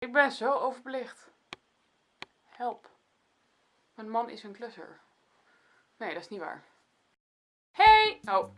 Ik ben zo overbelicht. Help. Mijn man is een klusser. Nee, dat is niet waar. Hey! Oh.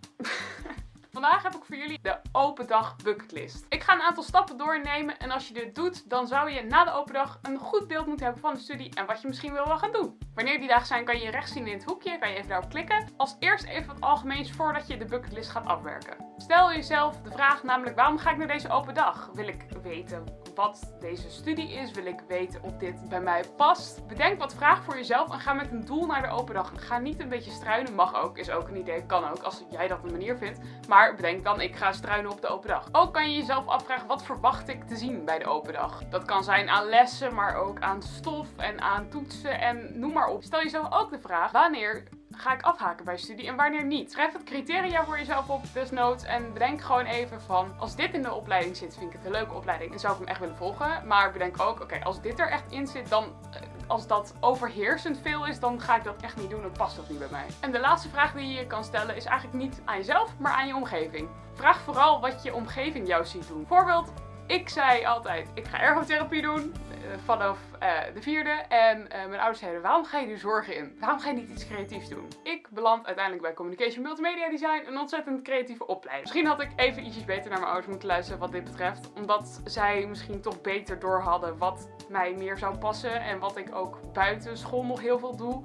Vandaag heb ik voor jullie de open dag bucketlist. Ik ga een aantal stappen doornemen en als je dit doet, dan zou je na de open dag een goed beeld moeten hebben van de studie en wat je misschien wil gaan doen. Wanneer die dagen zijn, kan je rechts zien in het hoekje, kan je even daarop klikken. Als eerst even wat algemeens voordat je de bucketlist gaat afwerken. Stel jezelf de vraag namelijk, waarom ga ik naar deze open dag? Wil ik weten wat deze studie is? Wil ik weten of dit bij mij past? Bedenk wat vragen voor jezelf en ga met een doel naar de open dag. Ga niet een beetje struinen, mag ook, is ook een idee, kan ook, als jij dat een manier vindt. Maar bedenk dan, ik ga struinen op de open dag. Ook kan je jezelf afvragen, wat verwacht ik te zien bij de open dag? Dat kan zijn aan lessen, maar ook aan stof en aan toetsen en noem maar op. Stel jezelf ook de vraag, wanneer ga ik afhaken bij studie en wanneer niet. Schrijf het criteria voor jezelf op, desnoods. En bedenk gewoon even van, als dit in de opleiding zit, vind ik het een leuke opleiding en zou ik hem echt willen volgen. Maar bedenk ook, oké, als dit er echt in zit, dan eh, als dat overheersend veel is, dan ga ik dat echt niet doen. Dat past ook niet bij mij. En de laatste vraag die je kan stellen is eigenlijk niet aan jezelf, maar aan je omgeving. Vraag vooral wat je omgeving jou ziet doen. Voorbeeld, ik zei altijd, ik ga ergotherapie doen. Eh, vanaf uh, de vierde. En uh, mijn ouders zeiden, waarom ga je nu zorgen in? Waarom ga je niet iets creatiefs doen? Ik beland uiteindelijk bij Communication Multimedia Design, een ontzettend creatieve opleiding. Misschien had ik even ietsjes beter naar mijn ouders moeten luisteren wat dit betreft. Omdat zij misschien toch beter door hadden wat mij meer zou passen. En wat ik ook buiten school nog heel veel doe.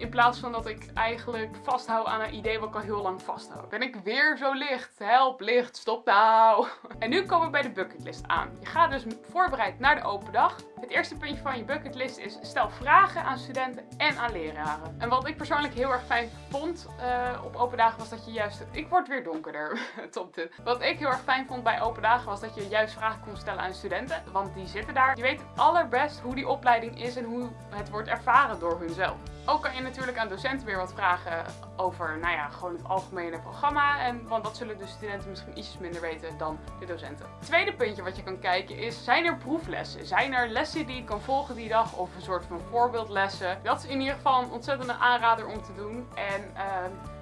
In plaats van dat ik eigenlijk vasthoud aan een idee wat ik al heel lang vasthoud. Ben ik weer zo licht? Help, licht, stop nou. En nu komen we bij de bucketlist aan. Je gaat dus voorbereid naar de open dag. Het eerste puntje van je bucketlist is stel vragen aan studenten en aan leraren. En wat ik persoonlijk heel erg fijn vond uh, op open dagen was dat je juist... Ik word weer donkerder. Top dit. Wat ik heel erg fijn vond bij open dagen was dat je juist vragen kon stellen aan studenten. Want die zitten daar. Je weet het allerbest hoe die opleiding is en hoe het wordt ervaren door hunzelf. Ook kan je natuurlijk aan docenten weer wat vragen over, nou ja, gewoon het algemene programma. En, want dat zullen de studenten misschien ietsjes minder weten dan de docenten. Tweede puntje wat je kan kijken is, zijn er proeflessen? Zijn er lessen die je kan volgen die dag of een soort van voorbeeldlessen? Dat is in ieder geval een ontzettende aanrader om te doen. En uh,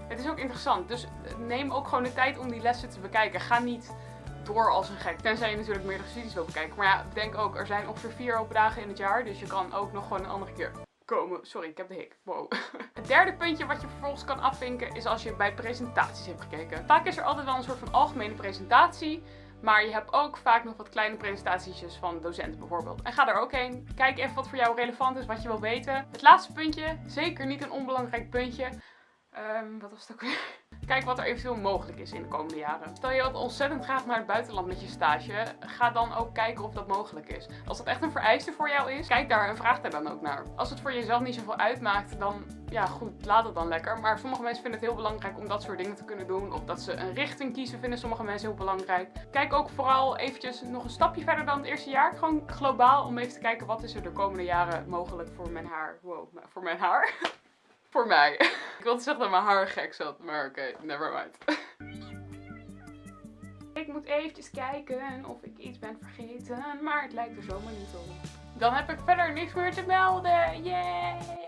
het is ook interessant. Dus neem ook gewoon de tijd om die lessen te bekijken. Ga niet door als een gek. Tenzij je natuurlijk meerdere studies wil bekijken. Maar ja, denk ook, er zijn ongeveer vier open dagen in het jaar. Dus je kan ook nog gewoon een andere keer komen. Sorry, ik heb de hik. Wow. Het derde puntje wat je vervolgens kan afvinken is als je bij presentaties hebt gekeken. Vaak is er altijd wel een soort van algemene presentatie. Maar je hebt ook vaak nog wat kleine presentaties van docenten bijvoorbeeld. En ga er ook heen. Kijk even wat voor jou relevant is, wat je wil weten. Het laatste puntje, zeker niet een onbelangrijk puntje. Um, wat was het ook weer? Kijk wat er eventueel mogelijk is in de komende jaren. Stel je wilt ontzettend graag naar het buitenland met je stage, ga dan ook kijken of dat mogelijk is. Als dat echt een vereiste voor jou is, kijk daar en vraag daar dan ook naar. Als het voor jezelf niet zoveel uitmaakt, dan ja goed, laat het dan lekker. Maar sommige mensen vinden het heel belangrijk om dat soort dingen te kunnen doen. Of dat ze een richting kiezen, vinden sommige mensen heel belangrijk. Kijk ook vooral eventjes nog een stapje verder dan het eerste jaar. Gewoon globaal om even te kijken wat is er de komende jaren mogelijk voor mijn haar. Voor mijn haar. voor mij. Ik wilde zeggen dat mijn haar gek zat, maar oké, okay, never mind. Ik moet eventjes kijken of ik iets ben vergeten, maar het lijkt er zomaar niet op. Dan heb ik verder niks meer te melden. Yay!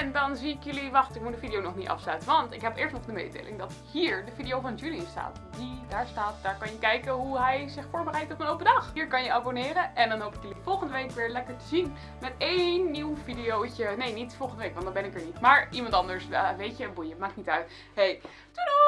En dan zie ik jullie, wacht ik moet de video nog niet afsluiten, want ik heb eerst nog de mededeling dat hier de video van Julian staat. Die daar staat, daar kan je kijken hoe hij zich voorbereidt op een open dag. Hier kan je abonneren en dan hoop ik jullie volgende week weer lekker te zien met één nieuw videootje. Nee, niet volgende week, want dan ben ik er niet. Maar iemand anders, uh, weet je, boeien, maakt niet uit. Hey, doei doei!